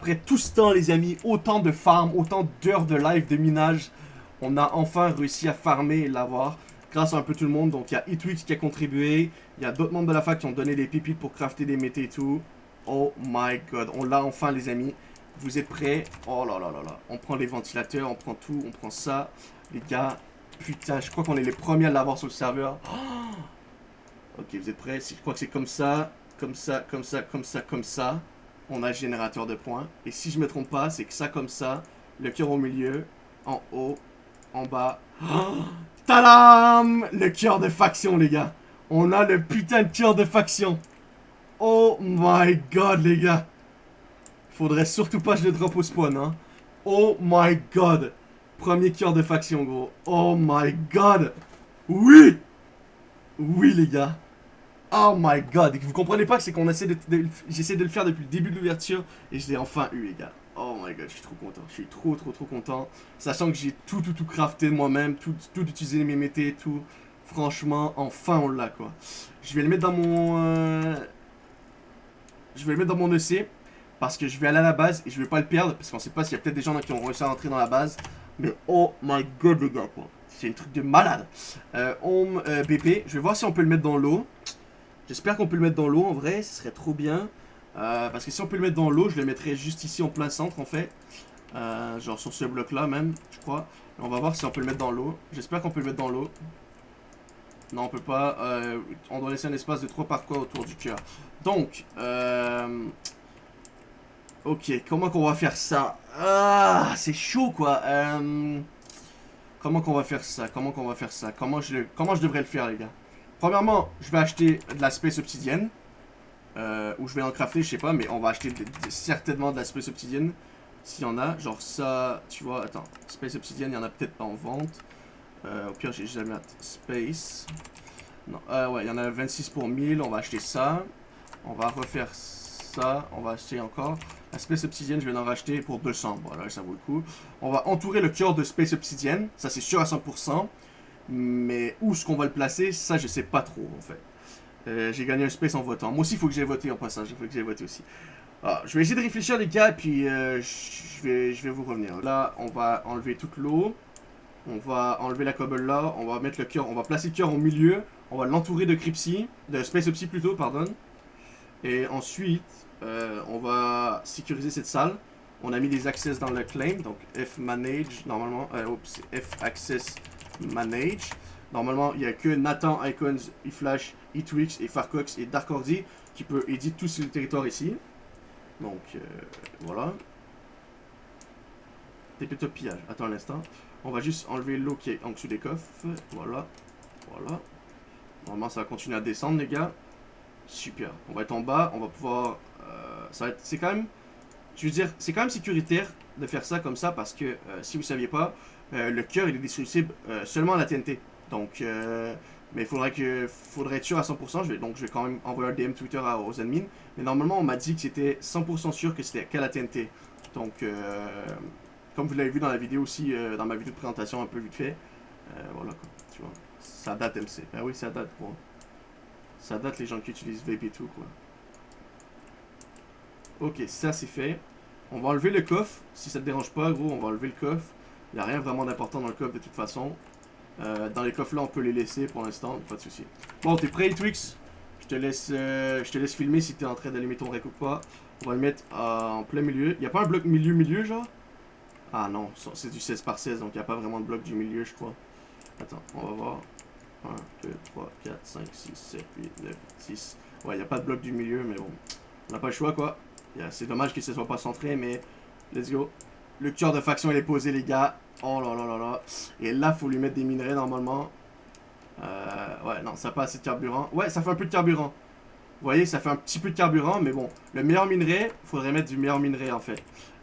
Après tout ce temps, les amis, autant de farm, autant d'heures de live de minage, on a enfin réussi à farmer et l'avoir. Grâce à un peu tout le monde. Donc, il y a Etwix qui a contribué. Il y a d'autres membres de la fac qui ont donné des pépites pour crafter des métés et tout. Oh my god. On l'a enfin, les amis. Vous êtes prêts? Oh là là là là. On prend les ventilateurs, on prend tout, on prend ça. Les gars, putain, je crois qu'on est les premiers à l'avoir sur le serveur. ok, vous êtes prêts? Je crois que c'est comme ça, comme ça, comme ça, comme ça, comme ça. On a le générateur de points. Et si je me trompe pas, c'est que ça comme ça. Le cœur au milieu, en haut, en bas. Tadam Le cœur de faction, les gars. On a le putain de cœur de faction. Oh my god, les gars. Faudrait surtout pas que je le drop au spawn, hein. Oh my god. Premier cœur de faction, gros. Oh my god. Oui Oui, les gars. Oh my god. Vous comprenez pas que c'est qu'on essaie de... J'essaie de le faire depuis le début de l'ouverture et je l'ai enfin eu, les gars. Oh my god, je suis trop content. Je suis trop, trop, trop content. Sachant que j'ai tout, tout, tout crafté moi-même. Tout, tout utilisé mes métés, tout. Franchement, enfin on l'a, quoi. Je vais le mettre dans mon... Euh, je vais le mettre dans mon EC. Parce que je vais aller à la base et je vais pas le perdre. Parce qu'on sait pas s'il y a peut-être des gens qui ont réussi à rentrer dans la base. Mais oh my god, les gars, quoi. C'est un truc de malade. Euh, home euh, BP. Je vais voir si on peut le mettre dans l'eau. J'espère qu'on peut le mettre dans l'eau, en vrai. Ce serait trop bien. Euh, parce que si on peut le mettre dans l'eau, je le mettrais juste ici en plein centre, en fait. Euh, genre sur ce bloc-là, même, je crois. on va voir si on peut le mettre dans l'eau. J'espère qu'on peut le mettre dans l'eau. Non, on peut pas. on doit laisser un espace de 3 par quoi autour du cœur. Donc, Ok, comment qu'on va faire ça? Ah, c'est chaud quoi. Euh, comment qu'on va faire ça? Comment qu'on va faire ça? Comment je, comment je devrais le faire les gars? Premièrement, je vais acheter de la space obsidienne. Euh, ou je vais en crafter, je sais pas, mais on va acheter certainement de la space obsidienne. S'il y en a, genre ça, tu vois, attends, space obsidienne, il y en a peut-être pas en vente. Euh, au pire, j'ai jamais space. Non, euh, ouais, il y en a 26 pour 1000, on va acheter ça. On va refaire ça, on va acheter encore. La Space Obsidienne, je vais en racheter pour 200. Voilà, ça vaut le coup. On va entourer le cœur de Space Obsidienne. Ça, c'est sûr à 100%. Mais où est-ce qu'on va le placer Ça, je sais pas trop, en fait. Euh, j'ai gagné un space en votant. Moi aussi, il faut que j'ai voté en passage. Il faut que j'ai voté aussi. Ah, je vais essayer de réfléchir, les gars, et puis euh, je, vais, je vais vous revenir. Là, on va enlever toute l'eau. On va enlever la cobble là. On va mettre le cœur. On va placer le cœur au milieu. On va l'entourer de Crypsy. De Space Opsy plutôt, pardon. Et ensuite, euh, on va sécuriser cette salle. On a mis des access dans le claim, donc F manage, normalement, oups, F access manage. Normalement, il n'y a que Nathan, Icons, eFlash, eTwix et Farcox et Darkordi qui peut éditer tout sur le territoire ici. Donc, euh, voilà. plutôt pillage. Attends un instant. On va juste enlever l'eau qui est en dessous des coffres. Voilà. Voilà. Normalement, ça va continuer à descendre, les gars. Super. On va être en bas. On va pouvoir c'est quand même, je veux dire, c'est quand même sécuritaire de faire ça comme ça parce que euh, si vous saviez pas, euh, le cœur il est destructible euh, seulement à la TNT. Donc, mais il faudrait que, faudrait être sûr à 100%. Je vais, donc je vais quand même envoyer un DM Twitter aux admins. Mais normalement, on m'a dit que c'était 100% sûr que c'était qu'à la TNT. Donc, comme vous l'avez vu dans la vidéo aussi, dans ma vidéo de présentation un peu vite fait, voilà quoi, tu vois. Ça date MC. Ben oui, ça date, quoi. Ça date les gens qui utilisent Vape et tout, quoi. Ok, ça c'est fait. On va enlever le coffre. Si ça te dérange pas, gros, on va enlever le coffre. Il n'y a rien vraiment d'important dans le coffre de toute façon. Euh, dans les coffres là, on peut les laisser pour l'instant, pas de souci. Bon, t'es prêt, Twix? Je te laisse euh, je te laisse filmer si t'es en train d'allumer ton rec ou quoi. On va le mettre euh, en plein milieu. Il a pas un bloc milieu-milieu, genre? Ah non, c'est du 16 par 16, donc il a pas vraiment de bloc du milieu, je crois. Attends, on va voir. 1, 2, 3, 4, 5, 6, 7, 8, 9, 10. Ouais, il a pas de bloc du milieu, mais bon. On n'a pas le choix, quoi. C'est dommage qu'il ne se soit pas centré, mais let's go. Le cœur de faction, il est posé, les gars. Oh là là là là. Et là, faut lui mettre des minerais, normalement. Euh, ouais, non, ça n'a pas assez de carburant. Ouais, ça fait un peu de carburant. Vous voyez, ça fait un petit peu de carburant, mais bon. Le meilleur minerai, faudrait mettre du meilleur minerai, en fait.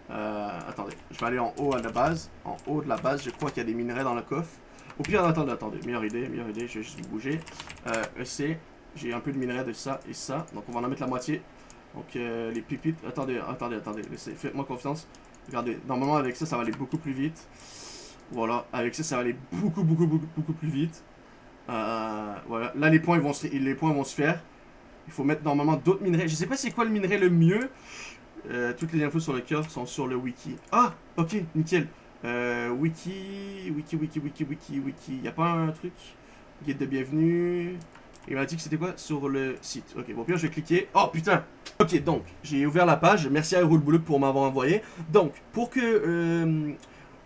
Euh, attendez, je vais aller en haut à la base. En haut de la base, je crois qu'il y a des minerais dans le coffre. Au pire, attendez, attendez. Meilleure idée, meilleure idée, je vais juste bouger. Euh, EC, j'ai un peu de minerais de ça et ça. Donc, on va en mettre la moitié. Donc euh, les pipites, attendez, attendez, attendez, faites-moi confiance. Regardez, normalement avec ça, ça va aller beaucoup plus vite. Voilà, avec ça, ça va aller beaucoup, beaucoup, beaucoup, beaucoup plus vite. Euh, voilà, là les points, vont se, les points vont se faire. Il faut mettre normalement d'autres minerais. Je sais pas c'est quoi le minerai le mieux. Euh, toutes les infos sur le cœur sont sur le wiki. Ah, ok, nickel. Euh, wiki, wiki, wiki, wiki, wiki, wiki. Y a pas un truc? Guide de bienvenue. Il m'a dit que c'était quoi Sur le site. Ok, bon, bien, je vais cliquer. Oh, putain Ok, donc, j'ai ouvert la page. Merci à Rouleboulou pour m'avoir envoyé. Donc, pour que... Euh,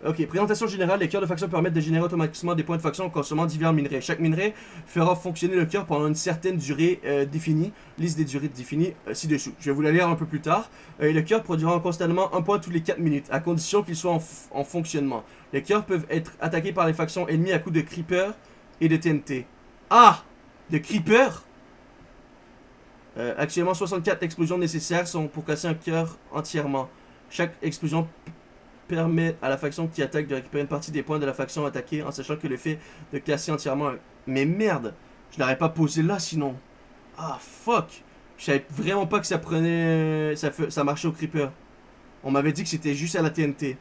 ok, présentation générale. Les cœurs de faction permettent de générer automatiquement des points de faction en consommant divers minerais. Chaque minerai fera fonctionner le cœur pendant une certaine durée euh, définie. Liste des durées définies euh, ci-dessous. Je vais vous la lire un peu plus tard. Et le cœur produira constamment un point tous les 4 minutes, à condition qu'il soit en, en fonctionnement. Les cœurs peuvent être attaqués par les factions ennemies à coups de creeper et de TNT. Ah De creeper euh, actuellement, 64 explosions nécessaires sont pour casser un cœur entièrement. Chaque explosion permet à la faction qui attaque de récupérer une partie des points de la faction attaquée en sachant que le fait de casser entièrement... Mais merde Je l'aurais pas posé là sinon. Ah fuck Je savais vraiment pas que ça prenait... Ça, ça marchait au creeper. On m'avait dit que c'était juste à la TNT.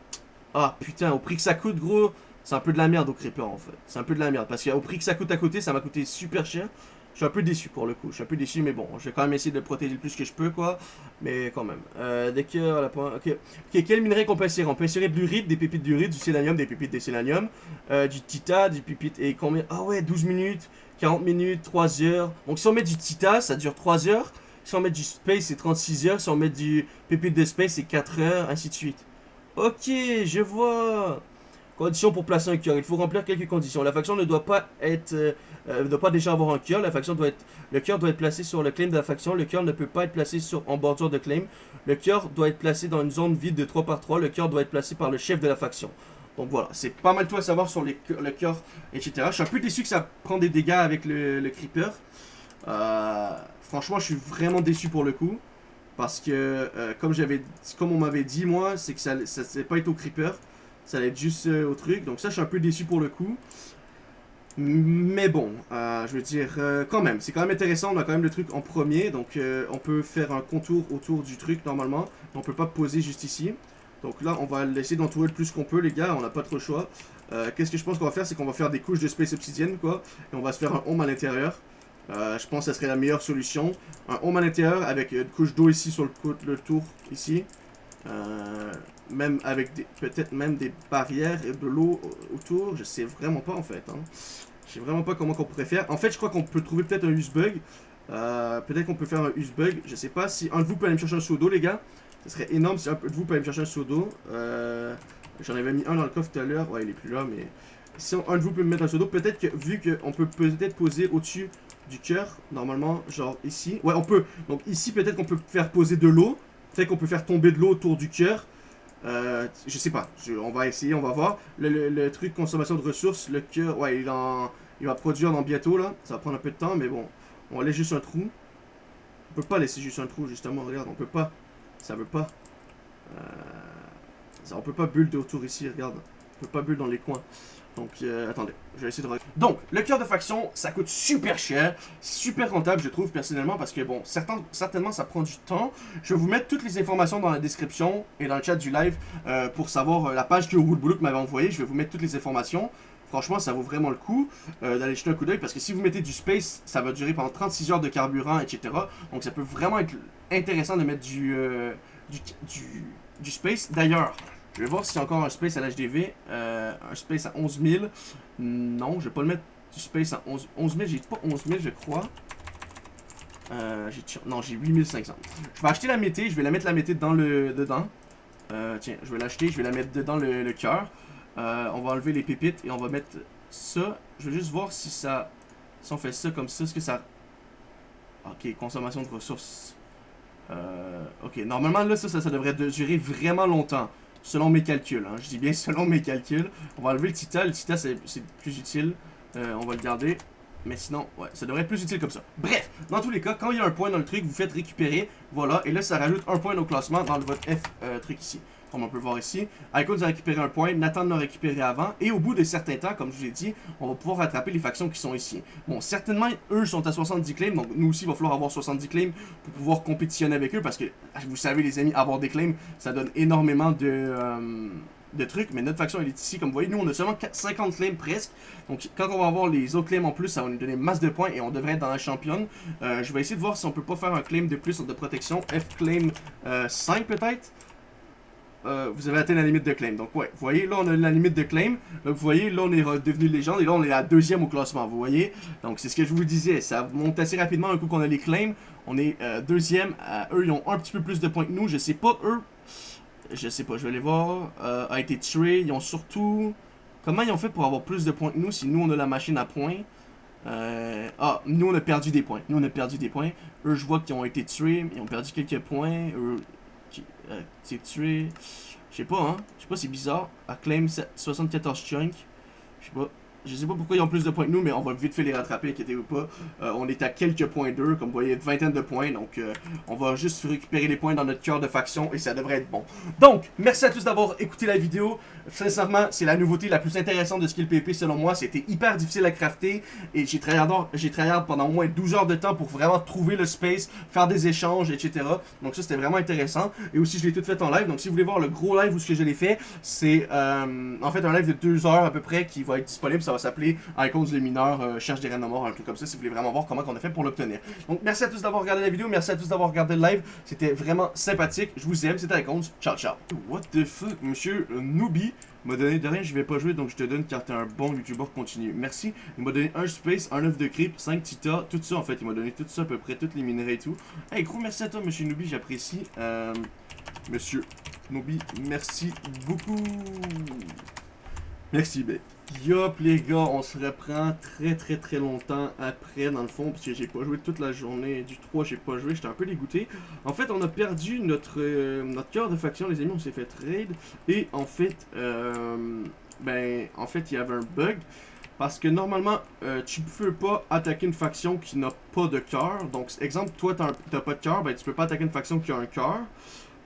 Ah putain, au prix que ça coûte gros, c'est un peu de la merde au creeper en fait. C'est un peu de la merde parce qu'au prix que ça coûte à côté, ça m'a coûté super cher. Je suis un peu déçu pour le coup. Je suis un peu déçu, mais bon, je vais quand même essayer de le protéger le plus que je peux, quoi. Mais quand même. Euh, dès que point. Ok. Ok, quel minerai qu'on peut insérer? On peut insérer de l'uride, des pépites d'uride, du sélénium, des pépites de sélénium, euh, du tita, du pépite. Et combien? Ah ouais, 12 minutes, 40 minutes, 3 heures. Donc si on met du tita, ça dure 3 heures. Si on met du space, c'est 36 heures. Si on met du pépite de space, c'est 4 heures, ainsi de suite. Ok, je vois. Conditions pour placer un cœur. Il faut remplir quelques conditions. La faction ne doit pas être, euh, euh, ne doit pas déjà avoir un cœur. La faction doit être, le cœur doit être placé sur le claim de la faction. Le cœur ne peut pas être placé sur en bordure de claim. Le cœur doit être placé dans une zone vide de 3 par 3. Le cœur doit être placé par le chef de la faction. Donc voilà, c'est pas mal tout à savoir sur le cœur, etc. Je suis un peu déçu que ça prend des dégâts avec le, creeper. Euh, franchement, je suis vraiment déçu pour le coup. Parce que, comme j'avais, comme on m'avait dit, moi, c'est que ça, ça allait pas être au creeper. Ça allait être juste euh, au truc. Donc ça, je suis un peu déçu pour le coup. Mais bon, euh, je veux dire, euh, quand même, c'est quand même intéressant. On a quand même le truc en premier. Donc on peut faire un contour autour du truc normalement. On peut pas poser juste ici. Donc là, on va essayer d'entourer le plus qu'on peut, les gars. On n'a pas trop le choix. Qu'est-ce que je pense qu'on va faire? C'est qu'on va faire des couches de space obsidienne, quoi. Et on va se faire un home à l'intérieur. Je pense que ça serait la meilleure solution. Un home à l'intérieur avec une couche d'eau ici sur le, le tour, ici. Euh, même avec peut-être même des barrières et de l'eau au- autour. Je sais vraiment pas en fait. Hein. Je sais vraiment pas comment qu'on pourrait faire. En fait, je crois qu'on peut trouver peut-être un use bug. Euh, peut-être qu'on peut faire un use bug. Je sais pas si un de vous peut aller me chercher un seau d'eau, les gars. Ce serait énorme si un de vous peut aller me chercher un seau d'eau. Euh, J'en avais mis un dans le coffre tout à l'heure. Ouais, il est plus là, mais si un de vous peut me mettre un seau d'eau, peut-être que vu qu'on peut peut-être poser au-dessus du cœur, normalement, genre ici. Ouais, on peut. Donc ici, peut-être qu'on peut faire poser de l'eau. Peut-être qu'on peut faire tomber de l'eau autour du cœur. Euh, je sais pas. On va essayer, on va voir. Le, le- le truc consommation de ressources, le cœur, ouais, il, en, il va produire dans bientôt là. Ça va prendre un peu de temps, mais bon. On laisse juste un trou. On peut pas laisser juste un trou, justement. Regarde, on peut pas. Ça veut pas. Euh, ça, on peut pas bulle autour ici, regarde. On peut pas bulle dans les coins. Donc, euh, attendez, je vais essayer de... Donc, le cœur de faction, ça coûte super cher, super rentable, je trouve, personnellement, parce que, bon, certainement, ça prend du temps. Je vais vous mettre toutes les informations dans la description et dans le chat du live euh, pour savoir euh, la page que Woodblock m'avait envoyée. Je vais vous mettre toutes les informations. Franchement, ça vaut vraiment le coup d'aller jeter un coup d'œil, parce que si vous mettez du space, ça va durer pendant 36 heures de carburant, etc. Donc, ça peut vraiment être intéressant de mettre du, du space. D'ailleurs, je vais voir s'il y encore un space à l'HDV. Euh, un space à 11 000. Non, je vais pas le mettre du space à 11, 11 000. J'ai pas 11 000, je crois. Euh, non, j'ai 8500. Je vais acheter la mété. Je vais la mettre la mété dans le, dedans. Euh, tiens, je vais l'acheter. Je vais la mettre dedans le, cœur. On va enlever les pépites et on va mettre ça. Je vais juste voir si ça... Si on fait ça comme ça, est-ce que ça... Ok, consommation de ressources. Ok, normalement là, ça, ça, ça devrait de- durer vraiment longtemps. Selon mes calculs, hein. je dis bien selon mes calculs. On va enlever le tita, le tita c'est plus utile. Euh, on va le garder. Mais sinon, ouais, ça devrait être plus utile comme ça. Bref, dans tous les cas, quand il y a un point dans le truc, vous faites récupérer. Voilà, et là ça rajoute un point au classement dans votre F euh, truc ici. Comme on peut voir ici. Icons a récupéré un point, Nathan l'a récupéré avant. Et au bout de certains temps, comme je vous l'ai dit, on va pouvoir rattraper les factions qui sont ici. Bon, certainement, eux sont à 70 claims, donc nous aussi, il va falloir avoir 70 claims pour pouvoir compétitionner avec eux parce que vous savez les amis avoir des claims ça donne énormément de euh, de trucs, mais notre faction elle est ici, comme vous voyez, nous on a seulement 50 claims presque, donc quand on va avoir les autres claims en plus, ça va nous donner masse de points et on devrait être dans la championne. Euh, je vais essayer de voir si on peut pas faire un claim de plus de protection, F claim 5 peut-être euh, vous avez atteint la limite de claim. Donc ouais, vous voyez, là on a la limite de claim. Là, vous voyez, là on est devenu légende et là on est à deuxième au classement, vous voyez. Donc c'est ce que je vous disais, ça monte assez rapidement un coup qu'on a les claims. On est euh, deuxième, eux ils ont un petit peu plus de points que nous, je sais pas eux. Je sais pas, je vais aller voir. Euh, a été tué, ils ont surtout... Comment ils ont fait pour avoir plus de points que nous si nous on a la machine à points? Ah, nous on a perdu des points. Nous on a perdu des points. Eux, je vois qu'ils ont été tués. Ils ont perdu quelques points. Eux, euh, c'est tué. Je sais pas, hein. Je sais pas, c'est bizarre. Acclaim 74 chunk. Je sais pas. Je sais pas pourquoi ils ont plus de points que nous, mais on va vite fait les rattraper, inquiétez-vous pas. Euh, on est à quelques points d'eux, comme vous voyez, une vingtaine de points. Donc, euh, on va juste récupérer les points dans notre cœur de faction et ça devrait être bon. Donc, merci à tous d'avoir écouté la vidéo. Sincèrement, c'est la nouveauté la plus intéressante de Skill PP selon moi. C'était hyper difficile à crafter et j'ai travaillé pendant au moins 12 heures de temps pour vraiment trouver le space, faire des échanges, etc. Donc ça, c'était vraiment intéressant. Et aussi, je l'ai tout fait en live. Donc, si vous voulez voir le gros live où ce que je l'ai fait, c'est euh, en fait un live de 2 heures à peu près qui va être disponible va s'appeler Icons de mineurs, euh, cherche des reines morts, un truc comme ça, si vous voulez vraiment voir comment on a fait pour l'obtenir. Donc merci à tous d'avoir regardé la vidéo, merci à tous d'avoir regardé le live, c'était vraiment sympathique, je vous aime, c'était Icons, ciao ciao. What the fuck, monsieur Nooby m'a donné de rien, je vais pas jouer, donc je te donne car t'es un bon youtubeur continu. Merci. Il m'a donné un space, un œuf de creep, 5 tita, tout ça en fait. Il m'a donné tout ça à peu près, tous les minerais et tout. Hey, gros merci à toi, monsieur Nooby, j'apprécie. Euh, monsieur Nooby, merci beaucoup. Merci, ben. Yop les gars, on se reprend très très très longtemps après dans le fond parce que j'ai pas joué toute la journée du 3, j'ai pas joué, j'étais un peu dégoûté. En fait, on a perdu notre euh, notre cœur de faction les amis, on s'est fait trade et en fait euh, ben en fait, il y avait un bug parce que normalement, euh, tu peux pas attaquer une faction qui n'a pas de cœur. Donc, exemple, toi, t'as pas de cœur, ben tu peux pas attaquer une faction qui a un cœur.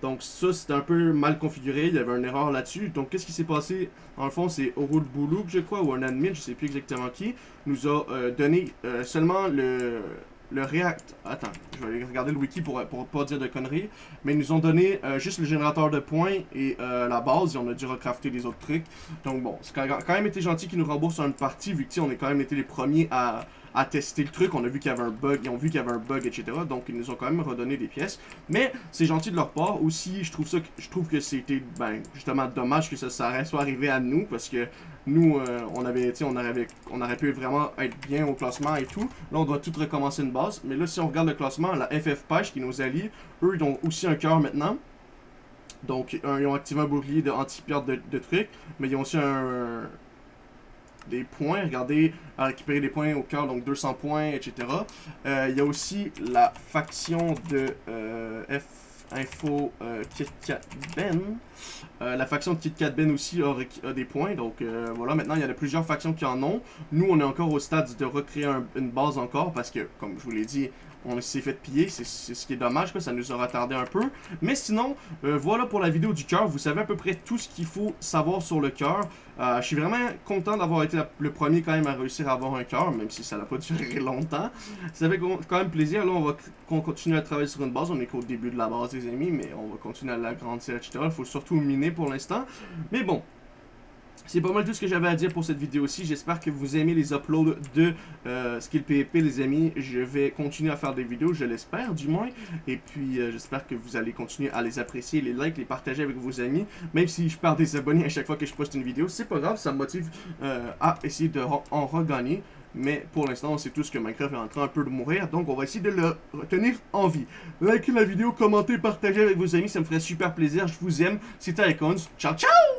Donc ça, c'était un peu mal configuré, il y avait une erreur là-dessus. Donc qu'est-ce qui s'est passé? En fond, c'est Orul Boulouk, je crois, ou un admin, je sais plus exactement qui, nous a euh, donné euh, seulement le, le React... Attends, je vais aller regarder le wiki pour, pour pas dire de conneries. Mais ils nous ont donné euh, juste le générateur de points et la base, et on a dû recrafter les autres trucs. Donc bon, c'est quand même été gentil qu'ils nous remboursent une partie, vu que on a quand même été les premiers à à tester le truc. On a vu qu'il y avait un bug, ils ont vu qu'il y avait un bug, etc. Donc ils nous ont quand même redonné des pièces. Mais c'est gentil de leur part. Aussi, je trouve ça, je trouve que c'était, ben, justement dommage que ça, ça soit arrivé à nous parce que nous, euh, on avait, on on aurait pu vraiment être bien au classement et tout. Là, on doit tout recommencer une base. Mais là, si on regarde le classement, la FF Page qui nous allie, eux, ils ont aussi un cœur maintenant. Donc, ils ont activé un bouclier de anti-perte de, de, trucs, mais ils ont aussi un, des points. Regardez, à récupérer des points au cœur, donc 200 points, etc. Euh, il y a aussi la faction de euh, F Info euh, KitKat Ben. la faction de KitKat Ben aussi a, des points. Donc voilà, maintenant il y a plusieurs factions qui en ont. Nous, on est encore au stade de recréer une base encore parce que, comme je vous l'ai dit, on s'est fait piller, c'est ce qui est dommage, ça nous a retardé un peu. Mais sinon, euh, voilà pour la vidéo du cœur, vous savez à peu près tout ce qu'il faut savoir sur le cœur. Euh, je suis vraiment content d'avoir été le premier quand même à réussir à avoir un cœur, même si ça n'a pas duré longtemps. Ça fait quand même plaisir, là on va continuer à travailler sur une base, on est qu'au début de la base des amis, mais on va continuer à l'agrandir, etc. Il faut surtout miner pour l'instant. Mais bon, c'est pas mal tout ce que j'avais à dire pour cette vidéo-ci. J'espère que vous aimez les uploads de euh, Skill PvP, les amis. Je vais continuer à faire des vidéos, je l'espère du moins. Et puis, euh, j'espère que vous allez continuer à les apprécier, les likes, les partager avec vos amis. Même si je perds des abonnés à chaque fois que je poste une vidéo, c'est pas grave, ça me motive euh, à essayer de en regagner. Mais pour l'instant, c'est tout ce que Minecraft est en train un peu de mourir. Donc, on va essayer de le retenir en vie. Likez la vidéo, commentez, partagez avec vos amis. Ça me ferait super plaisir. Je vous aime. C'était Icons. Ciao, ciao